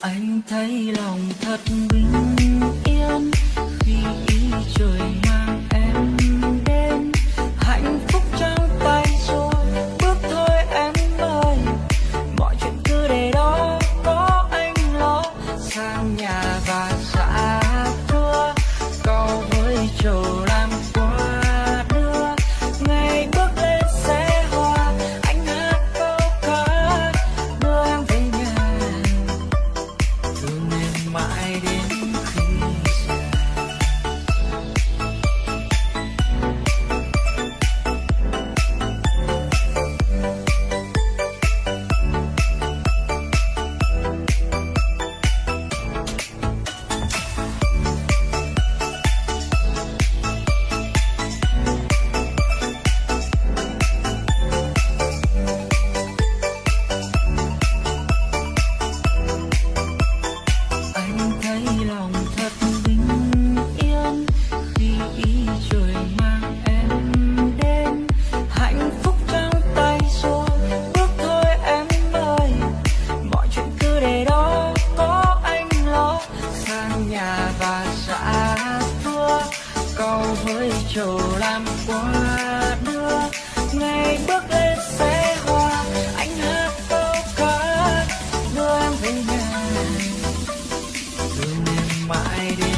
anh thấy lòng thật bình yên khi ý trời mang em đến. Hạnh phúc trong tay rồi, bước thôi em ơi. Mọi chuyện cứ để đó, có anh lo. Sang nhà nhà và xã xưa câu với chầu làm qua đưa, ngày bước lên sẽ hoa, anh hát câu ca, đưa em về nhà. Đường mãi đi.